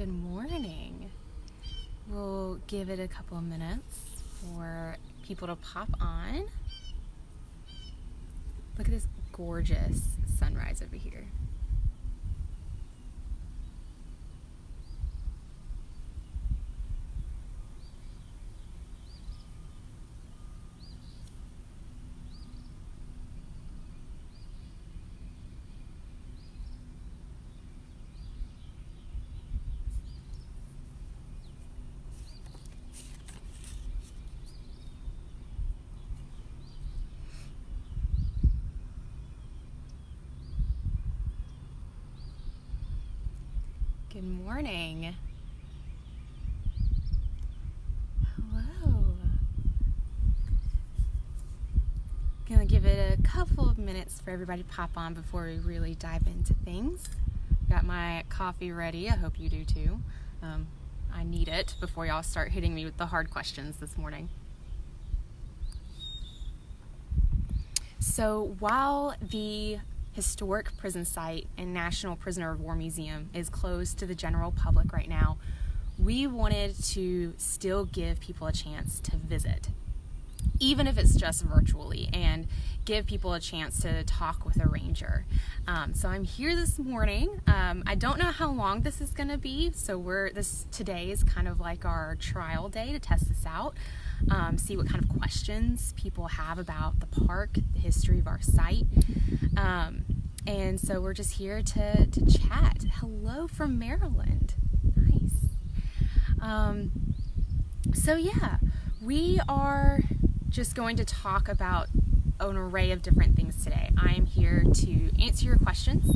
Good morning. We'll give it a couple of minutes for people to pop on. Look at this gorgeous sunrise over here. Good morning. Hello. Gonna give it a couple of minutes for everybody to pop on before we really dive into things. Got my coffee ready. I hope you do too. Um, I need it before y'all start hitting me with the hard questions this morning. So while the historic prison site and National Prisoner of War Museum is closed to the general public right now, we wanted to still give people a chance to visit, even if it's just virtually, and give people a chance to talk with a ranger. Um, so I'm here this morning. Um, I don't know how long this is going to be, so we're this today is kind of like our trial day to test this out. Um, see what kind of questions people have about the park, the history of our site. Um, and so we're just here to, to chat. Hello from Maryland. Nice. Um, so, yeah, we are just going to talk about an array of different things today. I am here to answer your questions.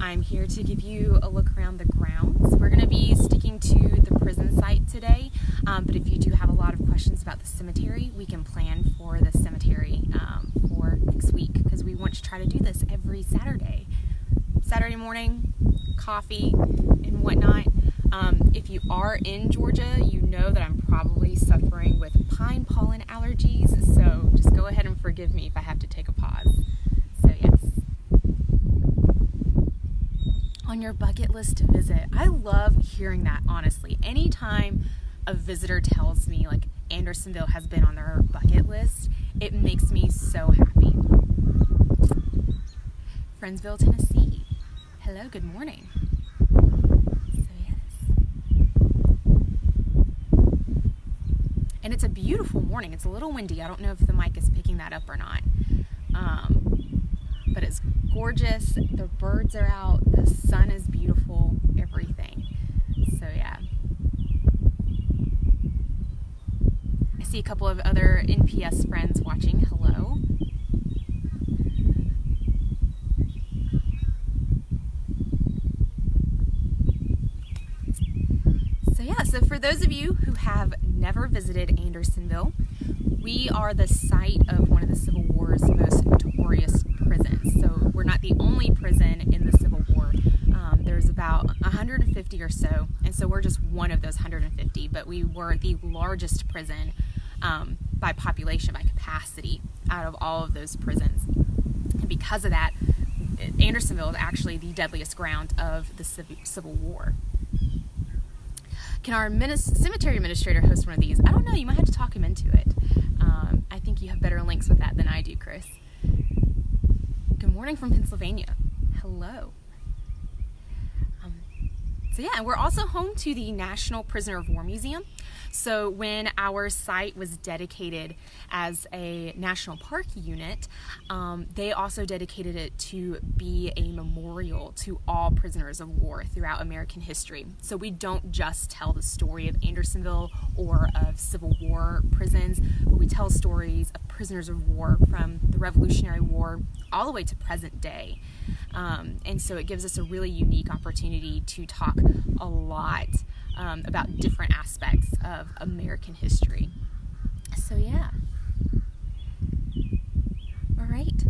I'm here to give you a look around the grounds. We're going to be sticking to the prison site today, um, but if you do have a lot of questions about the cemetery, we can plan for the cemetery um, for next week because we want to try to do this every Saturday. Saturday morning, coffee and whatnot. Um, if you are in Georgia, you know that I'm probably suffering with pine pollen allergies, so just go ahead and forgive me if I have to take a pause. So, yes. On your bucket list to visit, I love hearing that, honestly. Anytime a visitor tells me, like, Andersonville has been on their bucket list, it makes me so happy. Friendsville, Tennessee. Hello, good morning. So, yes. and it's a beautiful morning. It's a little windy. I don't know if the mic is picking that up or not. Um, but it's gorgeous. The birds are out. The sun is beautiful. Everything. So, yeah. I see a couple of other NPS friends watching. Hello. So, yeah, so for those of you who have never visited Andersonville, we are the site of one of the Civil War's most notorious prisons. So, we're not the only prison in the Civil War. Um, there's about 150 or so, and so we're just one of those 150, but we were the largest prison um, by population, by capacity, out of all of those prisons. And because of that, Andersonville is actually the deadliest ground of the Civil War. Can our cemetery administrator host one of these? I don't know. You might have to talk him into it. Think you have better links with that than I do, Chris. Good morning from Pennsylvania. Hello. Um, so yeah, we're also home to the National Prisoner of War Museum. So when our site was dedicated as a national park unit, um, they also dedicated it to be a memorial to all prisoners of war throughout American history. So we don't just tell the story of Andersonville or of Civil War prisons, but we tell stories of prisoners of war from the Revolutionary War all the way to present day. Um, and so it gives us a really unique opportunity to talk a lot um, about different aspects of American history. So, yeah. All right.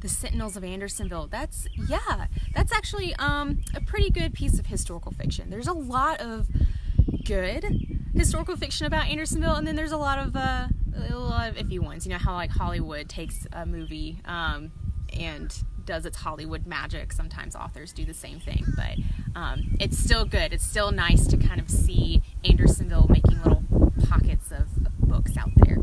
The Sentinels of Andersonville. That's, yeah, that's actually um, a pretty good piece of historical fiction. There's a lot of good historical fiction about Andersonville, and then there's a lot of, uh, a lot of iffy ones. You know how, like, Hollywood takes a movie. Um, and does its Hollywood magic. Sometimes authors do the same thing, but um, it's still good. It's still nice to kind of see Andersonville making little pockets of, of books out there.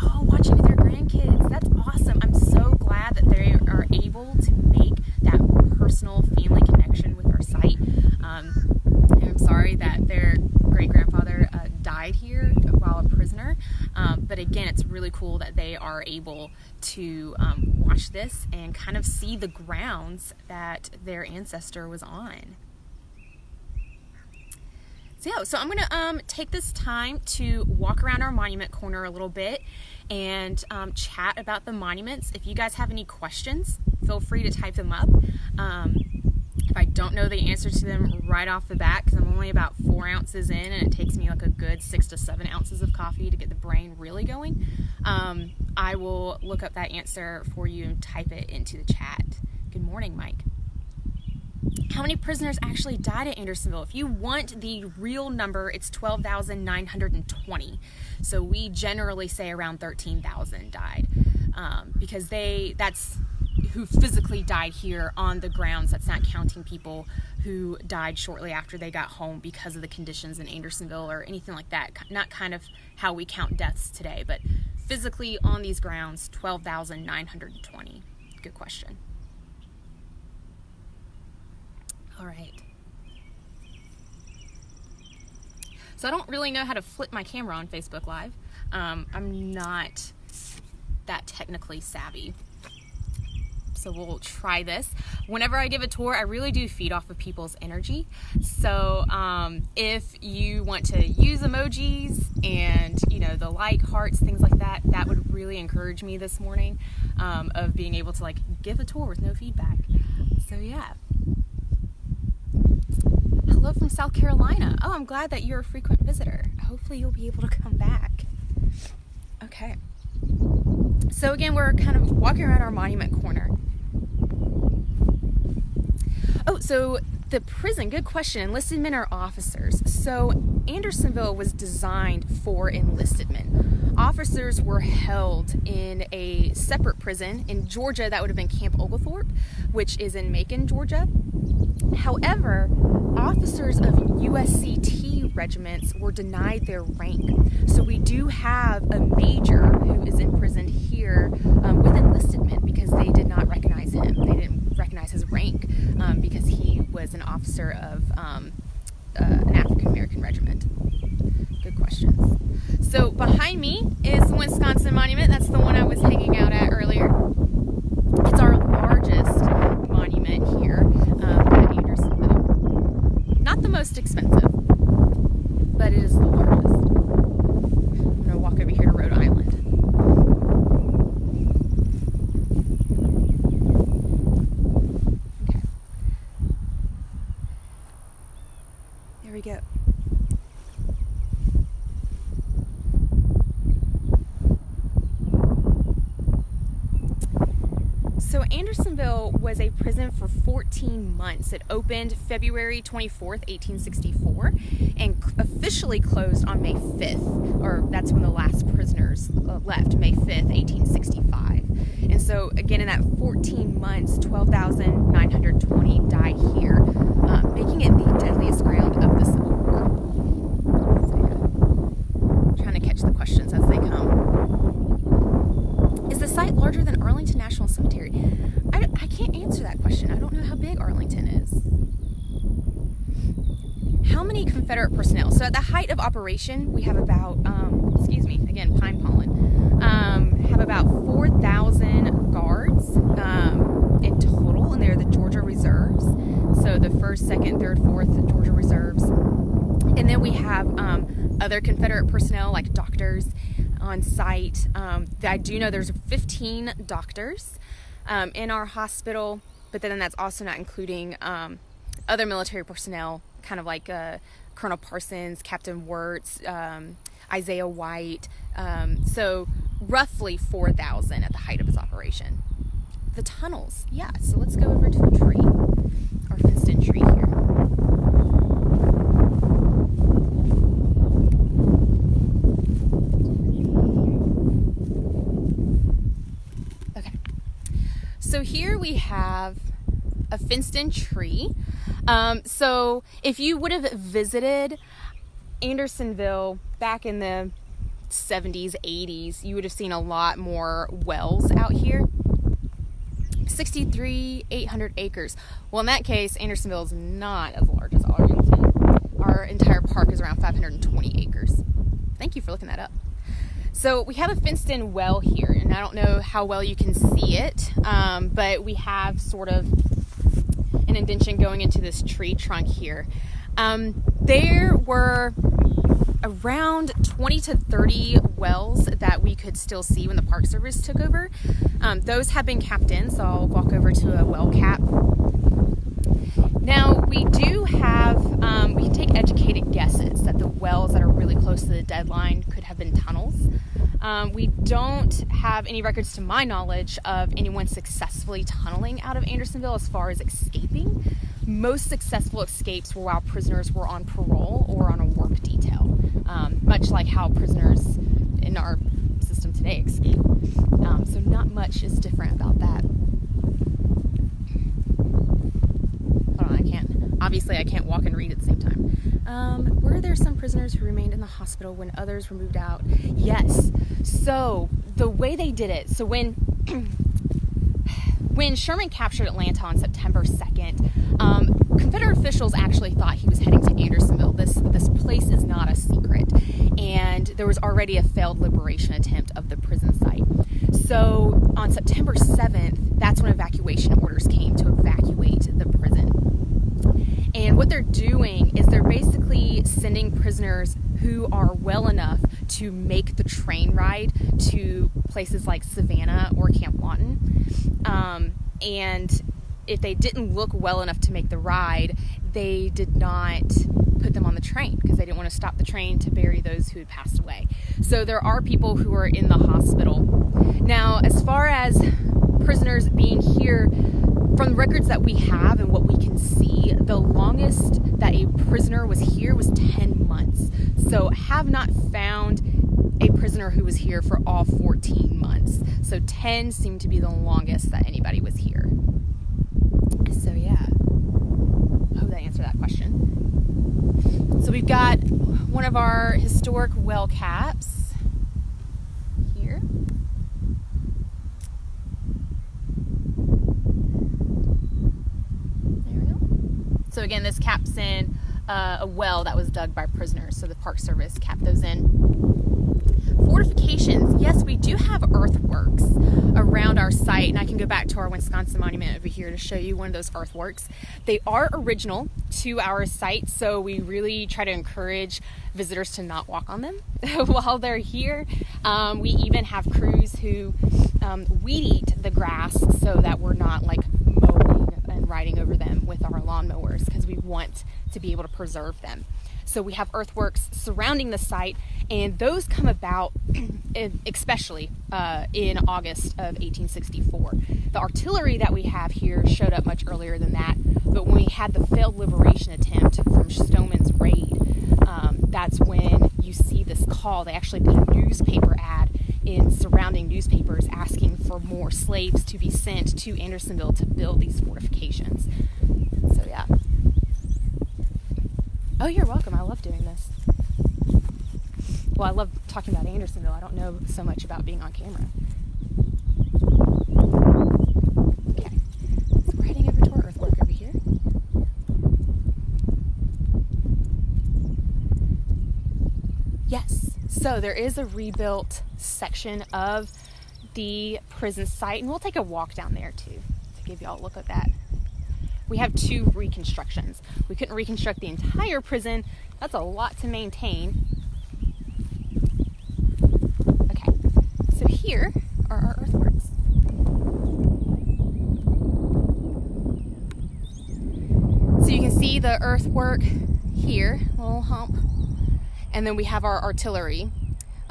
Oh, watching with their grandkids. That's awesome. I'm so glad that they are able to make that personal family connection with our site. Um, and I'm sorry that their great grandfather uh, died here while a prisoner. Um, but again, it's really cool that they are able to um, watch this and kind of see the grounds that their ancestor was on. So yeah, so I'm gonna um, take this time to walk around our monument corner a little bit and um, chat about the monuments. If you guys have any questions, feel free to type them up. Um, if I don't know the answer to them right off the bat, because I'm only about four ounces in and it takes me like a good six to seven ounces of coffee to get the brain really going, um, I will look up that answer for you and type it into the chat. Good morning, Mike. How many prisoners actually died at Andersonville? If you want the real number, it's 12,920. So we generally say around 13,000 died um, because they that's who physically died here on the grounds. That's not counting people who died shortly after they got home because of the conditions in Andersonville or anything like that. Not kind of how we count deaths today, but physically on these grounds, 12,920. Good question. All right. So I don't really know how to flip my camera on Facebook Live. Um, I'm not that technically savvy so we'll try this. Whenever I give a tour, I really do feed off of people's energy. So um, if you want to use emojis and you know the like, hearts, things like that, that would really encourage me this morning um, of being able to like give a tour with no feedback. So yeah. Hello from South Carolina. Oh, I'm glad that you're a frequent visitor. Hopefully you'll be able to come back. Okay. So again, we're kind of walking around our monument corner Oh, so the prison, good question. Enlisted men are officers. So Andersonville was designed for enlisted men. Officers were held in a separate prison in Georgia, that would have been Camp Oglethorpe, which is in Macon, Georgia. However, officers of USCT regiments were denied their rank. So we do have a major who is imprisoned here um, with enlisted men because they did not recognize him. They didn't recognize his rank um, because he was an officer of um, uh, an African American regiment. Good questions. So behind me is the Wisconsin Monument. That's the one I was hanging out at earlier. It's our largest monument here um, at Andersonville. Not the most expensive, but it is the largest. I'm going to walk over here to Rhode Island. Okay. There we go. So Andersonville was a prison for 14 months. It opened February 24th, 1864, and officially closed on May 5th, or that's when the last prisoners uh, left, May 5th, 1865. And so again, in that 14 months, 12,920 died here, uh, making it the deadliest ground of the Civil War. So yeah, trying to catch the questions as they come. Is the site larger than Arlington National Cemetery? I, I can't answer that question. I don't know how big Arlington is. How many Confederate personnel? So at the height of operation, we have about, um, excuse me, again, pine pollen, um, have about 4,000 guards um, in total, and they're the Georgia Reserves. So the first, second, third, fourth Georgia Reserves. And then we have um, other Confederate personnel like doctors on site. Um, I do know there's 15 doctors um, in our hospital, but then that's also not including other military personnel, kind of like uh, Colonel Persons, Captain Wirz, um, Isaiah White. Um, so roughly 4,000 at the height of his operation. The tunnels, yeah. So let's go over to a tree, our fenced in tree here. Okay. So here we have a in tree. Um, so if you would have visited Andersonville back in the 70s, 80s, you would have seen a lot more wells out here. 63, 800 acres. Well, in that case, Andersonville is not as large as Arlington. Our entire park is around 520 acres. Thank you for looking that up. So we have a fenced in well here, and I don't know how well you can see it, um, but we have sort of an going into this tree trunk here. Um, there were around 20 to 30 wells that we could still see when the Park Service took over. Um, those have been capped in, so I'll walk over to a well cap. Now, we do have, um, we can take educated guesses that the wells that are really close to the deadline could have been tunnels. Um, we don't have any records to my knowledge of anyone successfully tunneling out of Andersonville as far as escaping. Most successful escapes were while prisoners were on parole or on a work detail, um, much like how prisoners in our system today escape. Um, so, not much is different about that. Hold on, I can't. Obviously, I can't walk and read at the same time. Um, were there some prisoners who remained in the hospital when others were moved out? Yes. So, the way they did it, so when when Sherman captured Atlanta on September 2nd, um, Confederate officials actually thought he was heading to Andersonville. This this place is not a secret, and there was already a failed liberation attempt of the prison site. So on September 7th, that's when evacuation orders came to evacuate. And what they're doing is they're basically sending prisoners who are well enough to make the train ride to places like Savannah or Camp Lawton. Um, and if they didn't look well enough to make the ride, they did not put them on the train because they didn't want to stop the train to bury those who had passed away. So there are people who are in the hospital. Now, as far as prisoners being here, from the records that we have and what we can see, the longest that a prisoner was here was 10 months. So, have not found a prisoner who was here for all 14 months. So 10 seemed to be the longest that anybody was here. So yeah, I hope that answered that question. So we've got one of our historic well caps here. There we go. So again, this caps in uh, a well that was dug by prisoners. So the Park Service capped those in fortifications, yes, we do have earthworks around our site, and I can go back to our Wisconsin monument over here to show you one of those earthworks. They are original to our site, so we really try to encourage visitors to not walk on them while they're here. Um, we even have crews who um, weed eat the grass so that we're not like riding over them with our lawnmowers because we want to be able to preserve them. So we have earthworks surrounding the site, and those come about especially uh, in August of 1864. The artillery that we have here showed up much earlier than that, but when we had the failed liberation attempt from Stoneman's raid, um, that's when you see this call. They actually put a newspaper ad in surrounding newspapers asking for more slaves to be sent to Andersonville to build these fortifications. So, yeah. Oh, you're welcome. I love doing this. Well, I love talking about Andersonville. I don't know so much about being on camera. Okay, we're heading over to over here. Yes, so there is a rebuilt section of the prison site, and we'll take a walk down there too to give y'all a look at that we have two reconstructions. We couldn't reconstruct the entire prison. That's a lot to maintain. Okay, so here are our earthworks. So you can see the earthwork here, little hump, and then we have our artillery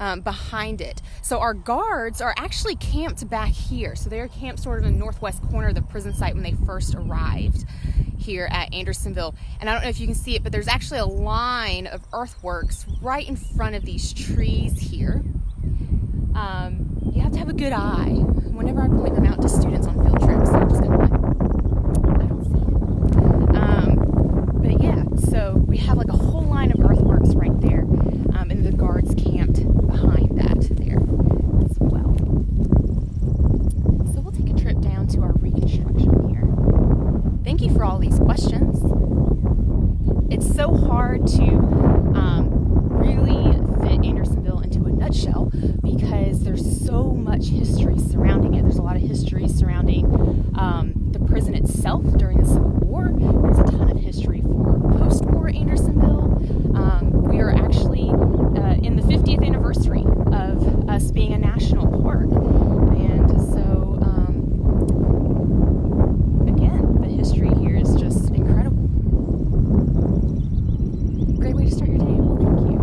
um, behind it. So our guards are actually camped back here. So they're camped sort of in the northwest corner of the prison site when they first arrived here at Andersonville. And I don't know if you can see it, but there's actually a line of earthworks right in front of these trees here. Um, you have to have a good eye whenever I point them out to students on field trips, I'm just gonna like, I don't see it. Um, but yeah, so we have like a whole line of earthworks right there, um, and the guards camped behind that there as well. So we'll take a trip down to our reconstruction here. Thank you for all these questions. It's so hard to um, really fit Andersonville into a nutshell because there's so much history surrounding it. There's a lot of history surrounding um, the prison itself during the Civil War. There's a ton of history for post-war Andersonville. Um, we are actually uh, in the 50th anniversary of us being a national park, and so um, again, the history here is just incredible. Great way to start your day. Well, thank you.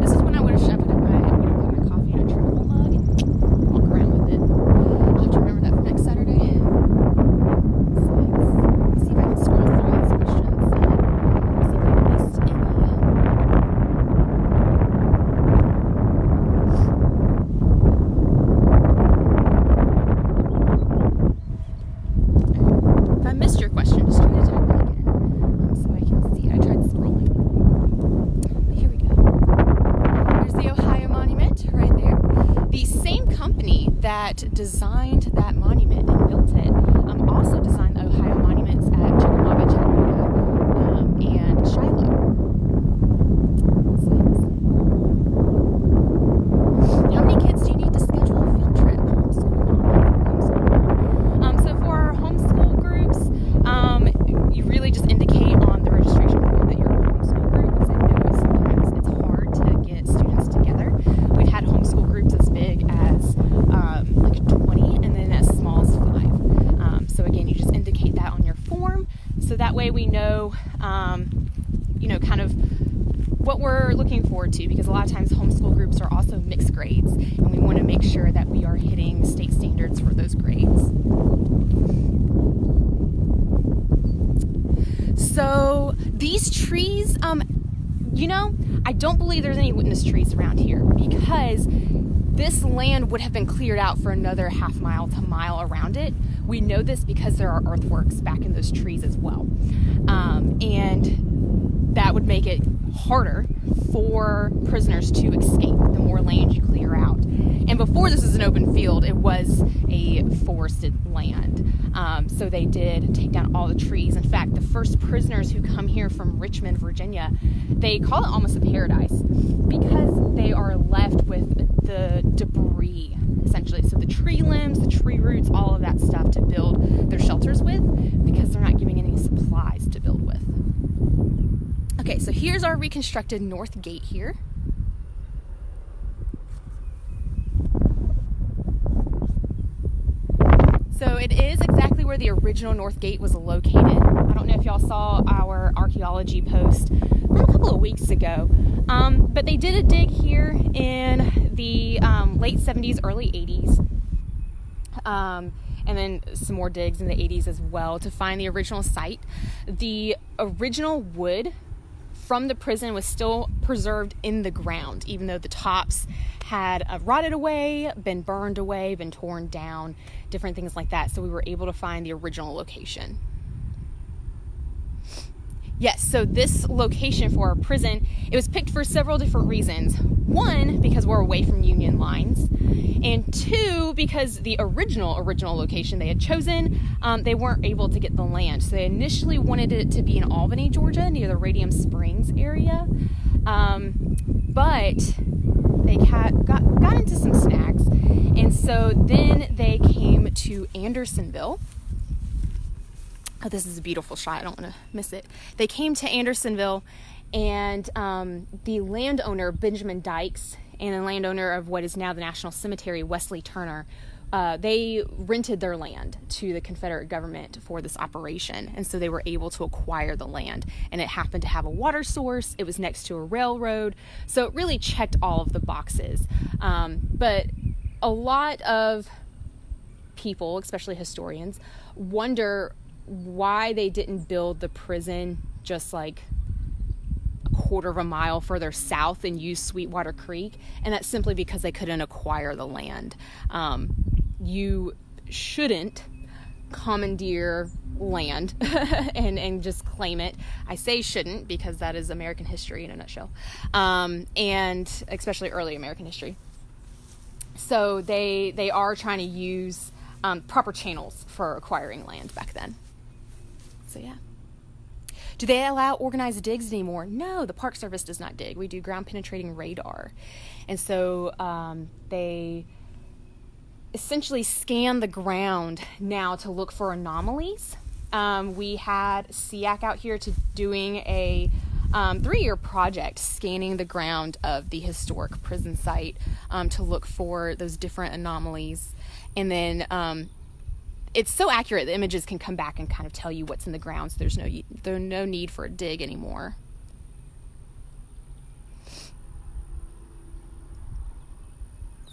This is when I would have put my would have put my coffee in a travel mug and walk around with it. I'll have to remember that for next Saturday. So, let me see if I can scroll through these questions and see if I missed any. If I missed your question, just try to type it again um, so I can see. I tried scrolling. But here we go. There's the Ohio Monument right there. The same company that designed that monument and built it um, also designed the Ohio monuments at Chickamauga, Chattanooga, um, and Shiloh. So yes. How many kids do you need to schedule a field trip? Homeschool mom, homeschool mom. Um, so for our homeschool groups, um, you really just indicate on the registration form that you're a homeschool group because I know sometimes it's hard to get students together. We've had homeschool groups as big as um, like 20 and then as small as five. Um, so again, you just indicate that on your form so that way we know, um, you know, kind of what we're looking forward to because a lot of times homeschool groups are also mixed grades and we want to make sure that we are hitting state standards for those grades. So these trees, um, you know, I don't believe there's around here because this land would have been cleared out for another half mile to mile around it. We know this because there are earthworks back in those trees as well. Um, and that would make it harder for prisoners to escape land you clear out. And before this was an open field, it was a forested land. Um, so they did take down all the trees. In fact, the first prisoners who come here from Richmond, Virginia, they call it almost a paradise because they are left with the debris, essentially. So the tree limbs, the tree roots, all of that stuff to build their shelters with because they're not giving any supplies to build with. Okay, so here's our reconstructed north gate here. So it is exactly where the original North Gate was located. I don't know if y'all saw our archaeology post from a couple of weeks ago, um, but they did a dig here in the um, late 70s, early 80s, um, and then some more digs in the 80s as well to find the original site. The original wood from the prison was still preserved in the ground, even though the tops had uh, rotted away, been burned away, been torn down, different things like that. So we were able to find the original location. Yes, so this location for our prison, it was picked for several different reasons. One, because we're away from Union lines, and two, because the original original location they had chosen, um, they weren't able to get the land. So they initially wanted it to be in Albany, Georgia, near the Radium Springs area, um, but they got, got got into some snacks. and so then they came to Andersonville Oh, this is a beautiful shot. I don't want to miss it. They came to Andersonville, and um, the landowner, Benjamin Dykes, and the landowner of what is now the National Cemetery, Wesley Turner, uh, they rented their land to the Confederate government for this operation. And so they were able to acquire the land. And it happened to have a water source, it was next to a railroad. So it really checked all of the boxes. Um, but a lot of people, especially historians, wonder why they didn't build the prison just like a quarter of a mile further south and use Sweetwater Creek, and that's simply because they couldn't acquire the land. Um, you shouldn't commandeer land and, and just claim it. I say shouldn't because that is American history in a nutshell, um, and especially early American history. So they they are trying to use um, proper channels for acquiring land back then. So yeah. Do they allow organized digs anymore? No, the Park Service does not dig. We do ground penetrating radar, and so um, they essentially scan the ground now to look for anomalies. Um, we had SEAC out here to doing a um, three-year project scanning the ground of the historic prison site um, to look for those different anomalies, and then um, it's so accurate the images can come back and kind of tell you what's in the ground. So there's no there's no need for a dig anymore.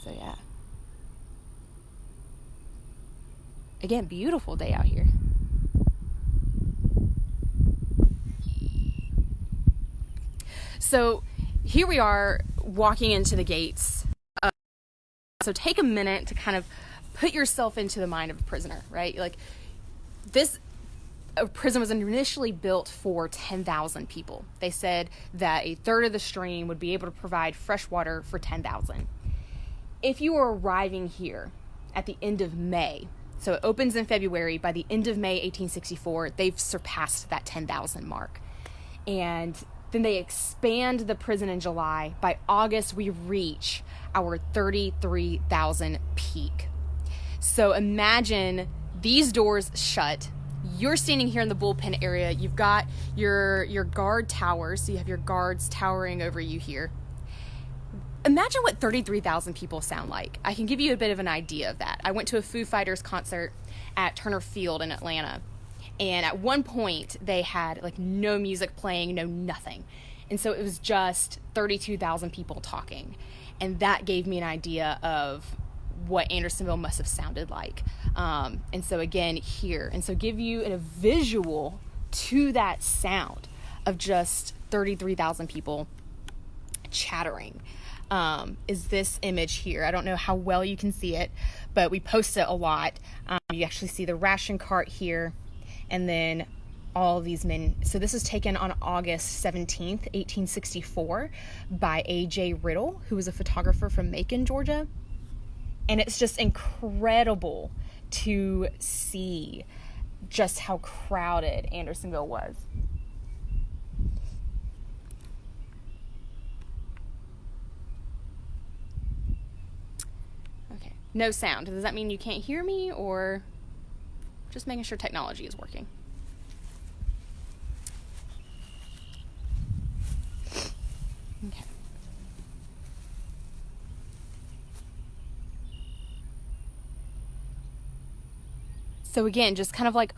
So yeah. Again, beautiful day out here. So here we are walking into the gates. Uh, so take a minute to kind of put yourself into the mind of a prisoner, right? Like this a prison was initially built for 10,000 people. They said that a third of the stream would be able to provide fresh water for 10,000. If you were arriving here at the end of May, so it opens in February. By the end of May 1864, they've surpassed that 10,000 mark. And then they expand the prison in July. By August, we reach our 33,000 peak. So imagine these doors shut. You're standing here in the bullpen area. You've got your your guard towers. So you have your guards towering over you here imagine what 33,000 people sound like. I can give you a bit of an idea of that. I went to a Foo Fighters concert at Turner Field in Atlanta. And at one point, they had like no music playing, no nothing. And so it was just 32,000 people talking. And that gave me an idea of what Andersonville must have sounded like. Um, and so again, here. And so give you a visual to that sound of just 33,000 people chattering um, is this image here. I don't know how well you can see it, but we post it a lot. Um, you actually see the ration cart here, and then all these men. So this was taken on August 17th, 1864 by A.J. Riddle, who was a photographer from Macon, Georgia. And it's just incredible to see just how crowded Andersonville was. No sound. Does that mean you can't hear me or just making sure technology is working? Okay. So again, just kind of like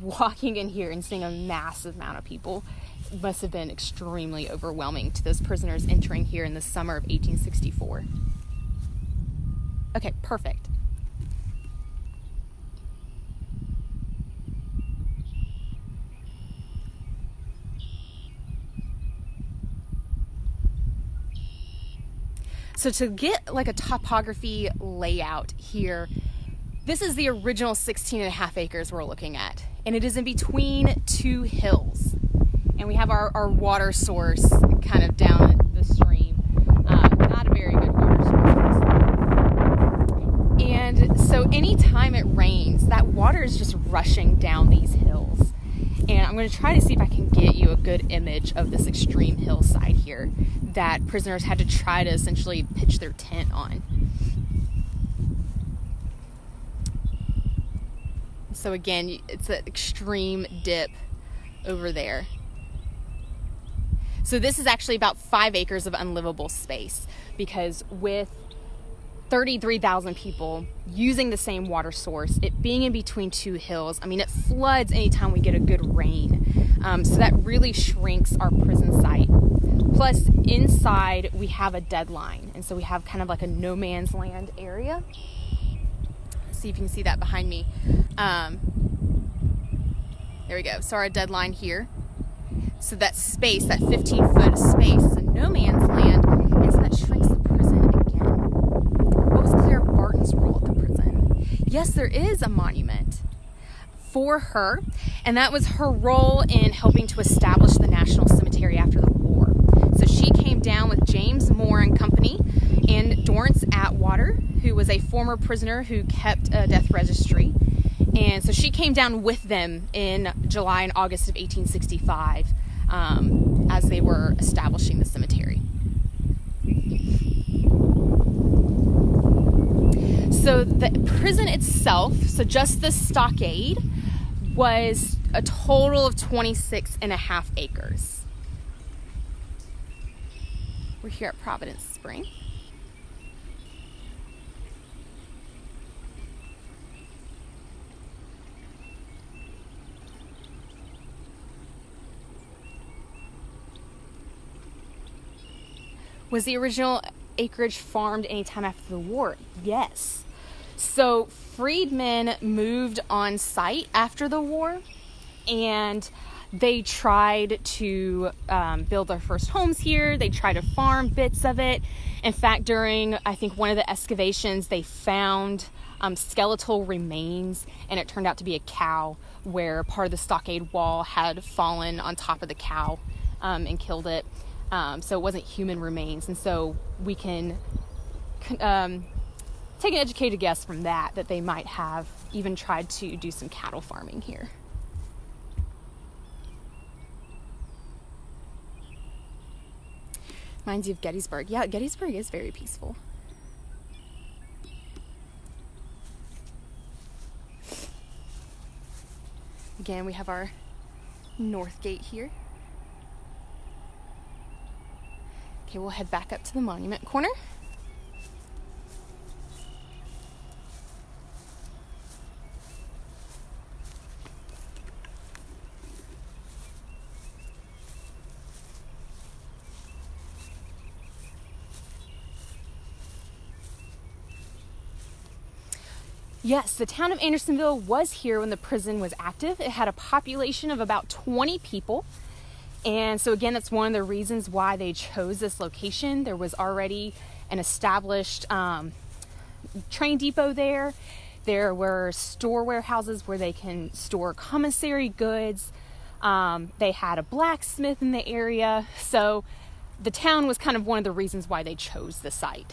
walking in here and seeing a massive amount of people must have been extremely overwhelming to those prisoners entering here in the summer of 1864. Okay, perfect. So to get like a topography layout here, this is the original 16 and a half acres we're looking at. And it is in between two hills. And we have our, our water source kind of down the stream. Uh, not a very good water source. And so anytime it rains, that water is just rushing down these hills. And I'm going to try to see if I can get you a good image of this extreme hillside here that prisoners had to try to essentially pitch their tent on. So again, it's an extreme dip over there. So this is actually about five acres of unlivable space because with 33,000 people using the same water source, it being in between two hills. I mean, it floods anytime we get a good rain. Um, so that really shrinks our prison site. Plus, inside we have a deadline, and so we have kind of like a no man's land area. Let's see if you can see that behind me. Um, there we go. So our deadline here. So that space, that 15 foot space, is a no man's land, and so that shrinks the prison again. What was Clara Barton's role at the prison? Yes, there is a monument for her, and that was her role in helping to establish the National Cemetery after the war. So she came down with James Moore and Company and Dorence Atwater, who was a former prisoner who kept a death registry. And so she came down with them in July and August of 1865 um, as they were establishing the cemetery. So the prison itself, so just the stockade, was a total of 26 and a half acres. We're here at Providence Spring. Was the original acreage farmed anytime after the war? Yes. So freedmen moved on site after the war and they tried to um, build their first homes here. They tried to farm bits of it. In fact, during I think one of the excavations, they found um, skeletal remains, and it turned out to be a cow where part of the stockade wall had fallen on top of the cow um, and killed it. Um, so it wasn't human remains, and so we can um, take an educated guess from that that they might have even tried to do some cattle farming here. Reminds you of Gettysburg. Yeah, Gettysburg is very peaceful. Again, we have our north gate here. Okay, we'll head back up to the monument corner. Yes, the town of Andersonville was here when the prison was active. It had a population of about 20 people. And so, again, that's one of the reasons why they chose this location. There was already an established um, train depot there. There were store warehouses where they can store commissary goods. Um, they had a blacksmith in the area. So, the town was kind of one of the reasons why they chose the site.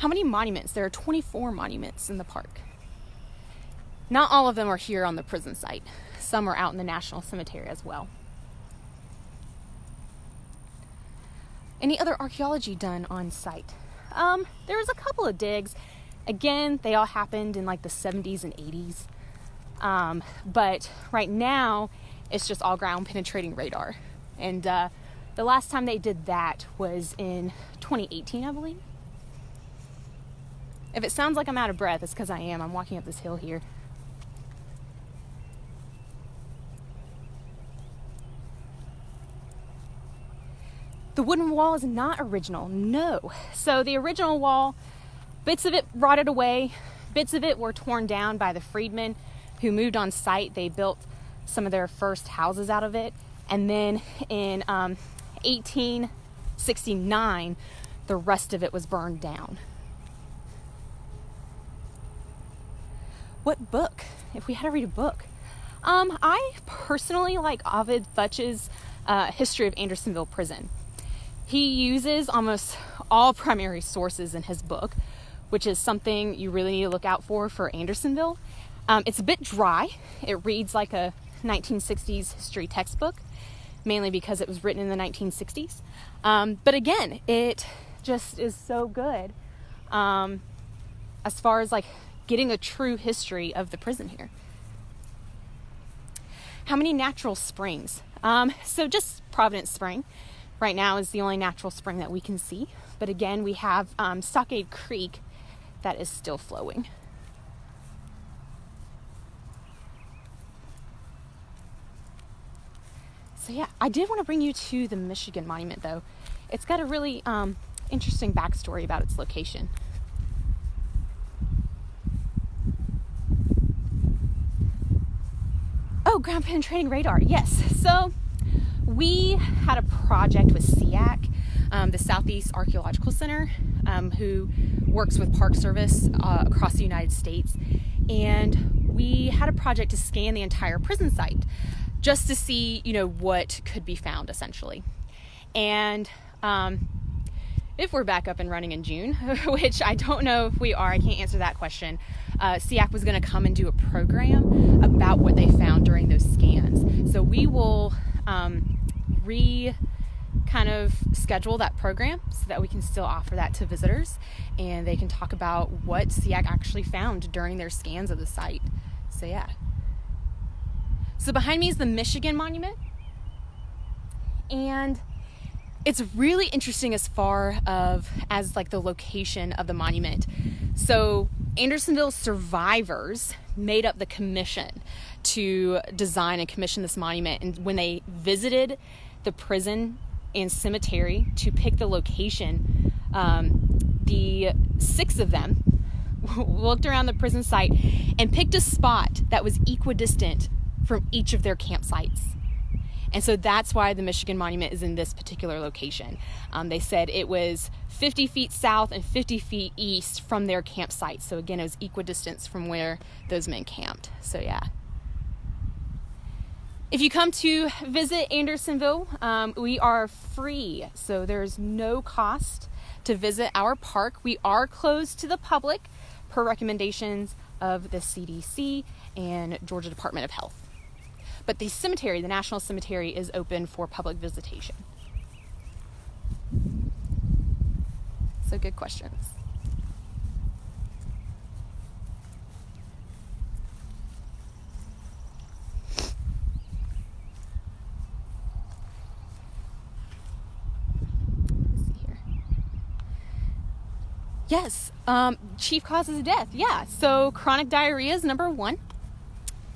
How many monuments? There are 24 monuments in the park. Not all of them are here on the prison site. Some are out in the National Cemetery as well. Any other archaeology done on site? Um, there was a couple of digs. Again, they all happened in like the 70s and 80s. Um, but right now, it's just all ground penetrating radar. And uh, the last time they did that was in 2018, I believe. If it sounds like I'm out of breath, it's because I am. I'm walking up this hill here. The wooden wall is not original, no. So the original wall, bits of it rotted away, bits of it were torn down by the freedmen who moved on site. They built some of their first houses out of it. And then in um, 1869, the rest of it was burned down. What book? If we had to read a book. Um, I personally like Ovid Futch's uh, History of Andersonville Prison. He uses almost all primary sources in his book, which is something you really need to look out for for Andersonville. Um, it's a bit dry. It reads like a 1960s history textbook, mainly because it was written in the 1960s. Um, but again, it just is so good um, as far as like getting a true history of the prison here. How many natural springs? Um, so just Providence Spring right now is the only natural spring that we can see. But again, we have um, Stockade Creek that is still flowing. So yeah, I did want to bring you to the Michigan Monument though. It's got a really um, interesting backstory about its location. Oh, ground penetrating radar. Yes. So we had a project with SEAC, um, the Southeast Archaeological Center, um, who works with Park Service uh, across the United States. And we had a project to scan the entire prison site just to see, you know, what could be found essentially. And um, if we're back up and running in June, which I don't know if we are, I can't answer that question. Uh, SEAC was going to come and do a program about what they found during those scans. So we will um, re kind of schedule that program so that we can still offer that to visitors and they can talk about what SEAC actually found during their scans of the site. So, yeah. So, behind me is the Michigan Monument. And it's really interesting as far of as like the location of the monument. So Andersonville survivors made up the commission to design and commission this monument. And when they visited the prison and cemetery to pick the location um, the six of them looked around the prison site and picked a spot that was equidistant from each of their campsites and so that's why the Michigan Monument is in this particular location. Um, they said it was 50 feet south and 50 feet east from their campsite. So again, it was equidistant from where those men camped. So yeah. If you come to visit Andersonville, um, we are free. So there's no cost to visit our park. We are closed to the public per recommendations of the CDC and Georgia Department of Health. But the cemetery, the National Cemetery, is open for public visitation. So, good questions. Yes, um, chief causes of death. Yeah, so chronic diarrhea is number one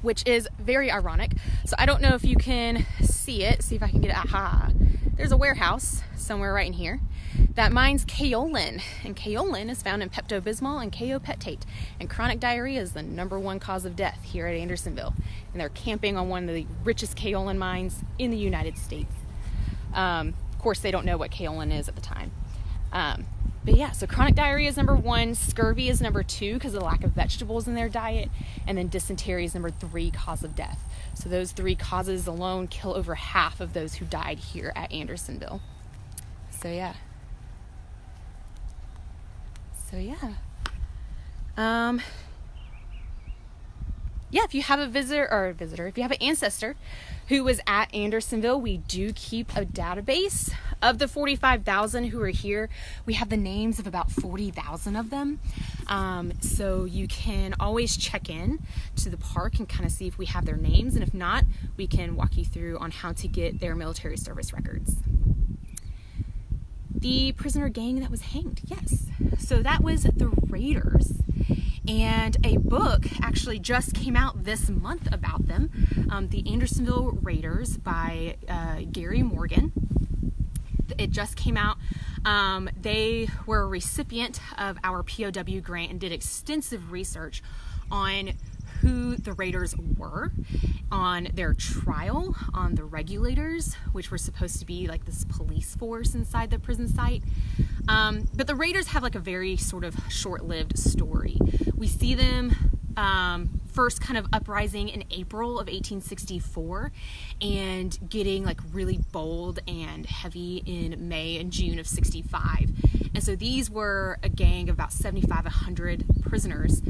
which is very ironic. So I don't know if you can see it. See if I can get it. Aha. There's a warehouse somewhere right in here that mines kaolin. And kaolin is found in Pepto-Bismol and kaopectate. And chronic diarrhea is the number one cause of death here at Andersonville. And they're camping on one of the richest kaolin mines in the United States. Um, of course, they don't know what kaolin is at the time. Um, but yeah, so chronic diarrhea is number one, scurvy is number two because of the lack of vegetables in their diet, and then dysentery is number three cause of death. So those three causes alone kill over half of those who died here at Andersonville. So yeah. So yeah. Um, yeah, if you have a visitor or a visitor, if you have an ancestor who was at Andersonville, we do keep a database of the 45,000 who are here. We have the names of about 40,000 of them. Um, so you can always check in to the park and kind of see if we have their names. And if not, we can walk you through on how to get their military service records the prisoner gang that was hanged. Yes. So that was the Raiders. And a book actually just came out this month about them um, The Andersonville Raiders by uh, Gary Morgan. It just came out. Um, they were a recipient of our POW grant and did extensive research on who the Raiders were, on their trial, on the regulators, which were supposed to be like this police force inside the prison site. Um, but the Raiders have like a very sort of short lived story. We see them um, first kind of uprising in April of 1864 and getting like really bold and heavy in May and June of 65. And so these were a gang of about 75 100 prisoners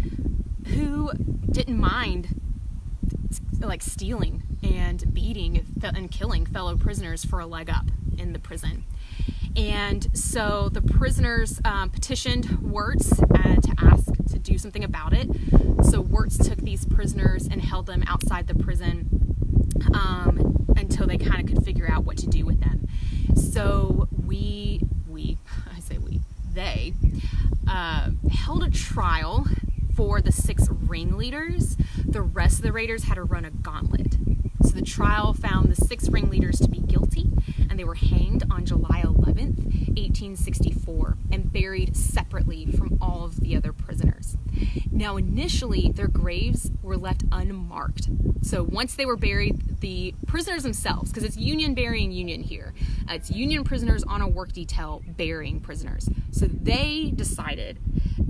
who didn't mind like stealing and beating and killing fellow prisoners for a leg up in the prison. And so the prisoners um, petitioned Wirz uh, to ask to do something about it. So Wirz took these prisoners and held them outside the prison um, until they kind of could figure out what to do with them. So we, we, I say we, they uh, held a trial for the six ringleaders. The rest of the raiders had to run a gauntlet. So the trial found the six ringleaders to be guilty, and they were hanged on July 11th, 1864, and buried separately from all of the other prisoners. Now, initially, their graves were left unmarked. So once they were buried, the prisoners themselves, because it's Union burying Union here, uh, it's Union prisoners on a work detail burying prisoners. So they decided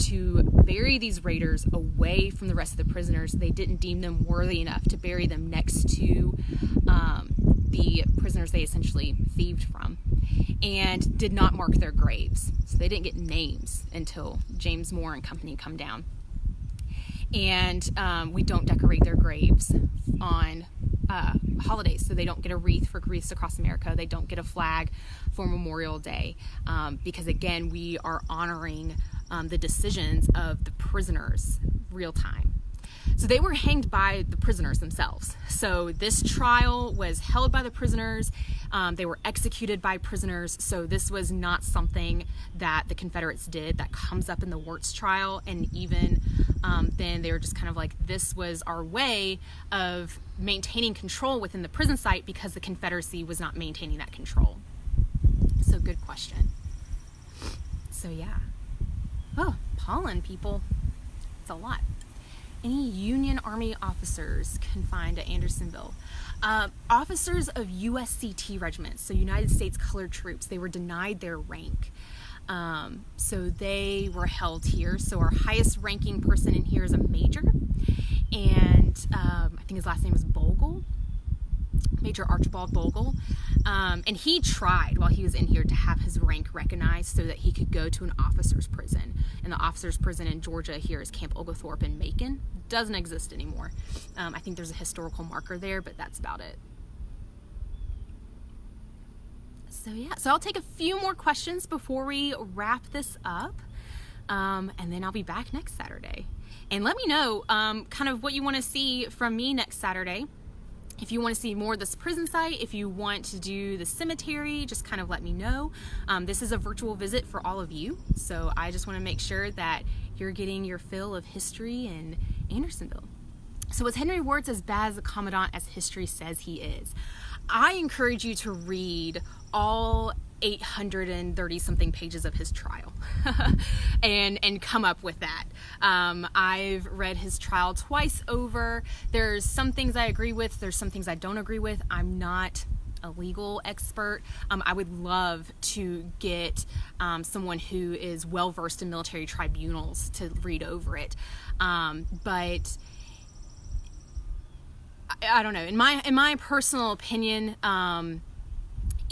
to bury these raiders away from the rest of the prisoners. They didn't deem them worthy enough to bury them next to um, the prisoners they essentially thieved from and did not mark their graves. So they didn't get names until James Moore and company come down. And um, we don't decorate their graves on uh, holidays. So they don't get a wreath for Wreaths Across America. They don't get a flag for Memorial Day. Um, because again, we are honoring um, the decisions of the prisoners real time. So they were hanged by the prisoners themselves. So this trial was held by the prisoners. Um, they were executed by prisoners. So this was not something that the Confederates did that comes up in the Wirz trial. And even um, then, they were just kind of like, this was our way of maintaining control within the prison site because the Confederacy was not maintaining that control. So good question. So yeah. Oh, pollen, people. It's a lot. Any Union Army officers confined at Andersonville? Uh, officers of USCT regiments, so United States Colored Troops, they were denied their rank. Um, so they were held here. So our highest ranking person in here is a major, and um, I think his last name is Bogle. Major Archibald Bogle. Um, and he tried while he was in here to have his rank recognized so that he could go to an officer's prison. And the officer's prison in Georgia here is Camp Oglethorpe in Macon. Doesn't exist anymore. Um, I think there's a historical marker there, but that's about it. So yeah, so I'll take a few more questions before we wrap this up. Um, and then I'll be back next Saturday. And let me know um, kind of what you want to see from me next Saturday. If you want to see more of this prison site, if you want to do the cemetery, just kind of let me know. Um, this is a virtual visit for all of you, so I just want to make sure that you're getting your fill of history in Andersonville. So was Henry Wirz as bad as a commandant as history says he is? I encourage you to read all 830 something pages of his trial. And and come up with that. Um, i've read his trial twice over. There's some things i agree with there's some things i don't agree with. I'm not a legal expert. Um, i would love to get um, someone who is well versed in military tribunals to read over it. Um, but I, I, don't know. In my in my personal opinion um,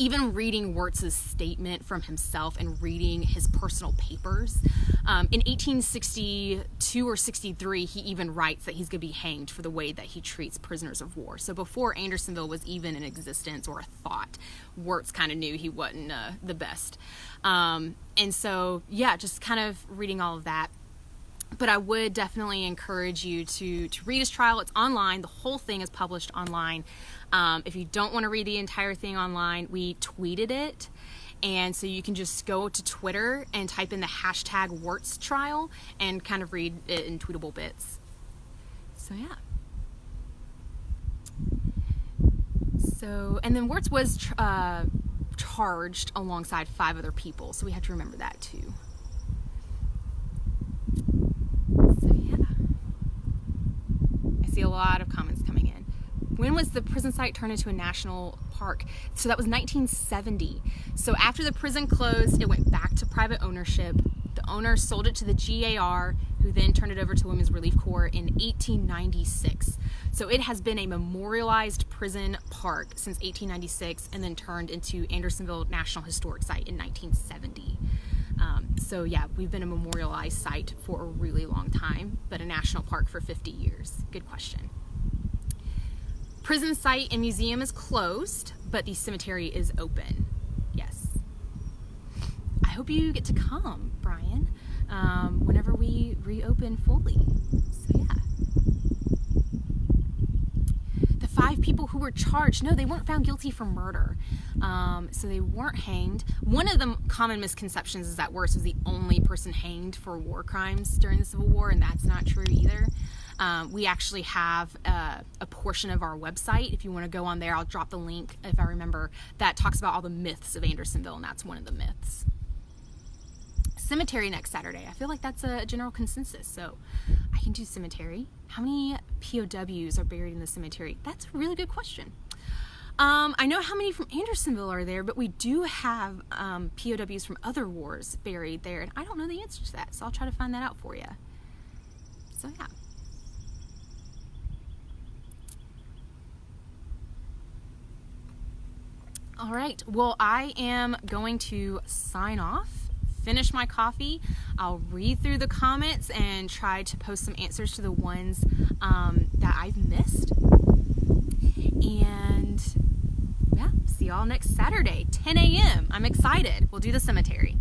even reading Wirz's statement from himself and reading his personal papers. Um, in 1862 or 63, he even writes that he's going to be hanged for the way that he treats prisoners of war. So before Andersonville was even in existence or a thought, Wirz kind of knew he wasn't uh, the best. Um, and so, yeah, just kind of reading all of that but I would definitely encourage you to to read his trial. It's online. The whole thing is published online. Um, if you don't want to read the entire thing online, we tweeted it. And so you can just go to Twitter and type in the hashtag Wirz trial and kind of read it in tweetable bits. So, yeah. So, and then Wirz was uh, charged alongside five other people. So we have to remember that too. So, yeah. I see a lot of comments coming in. When was the prison site turned into a national park? So that was 1970. So after the prison closed, it went back to private ownership. The owner sold it to the GAR, who then turned it over to Women's Relief Corps in 1896. So it has been a memorialized prison park since 1896 and then turned into Andersonville National Historic Site in 1970. Um, so yeah, we've been a memorialized site for a really long time, but a national park for 50 years. Good question. Prison site and museum is closed, but the cemetery is open. Yes. I hope you get to come, Brian, um, whenever we reopen fully. So, yeah. The five people who were charged, no, they weren't found guilty for murder. Um, so they weren't hanged. One of the common misconceptions is that Wirz was the only person hanged for war crimes during the Civil War, and that's not true either. Um, we actually have a, a portion of our website. If you want to go on there, I'll drop the link if I remember. That talks about all the myths of Andersonville, and that's one of the myths cemetery next Saturday. I feel like that's a general consensus. So I can do cemetery. How many POWs are buried in the cemetery? That's a really good question. Um, I know how many from Andersonville are there, but we do have um, POWs from other wars buried there, and I don't know the answer to that, so I'll try to find that out for you. So, yeah. All right, well, I am going to sign off finish my coffee, I'll read through the comments and try to post some answers to the ones um, that I've missed. And yeah, see y'all next Saturday, 10 a.m. I'm excited. We'll do the cemetery.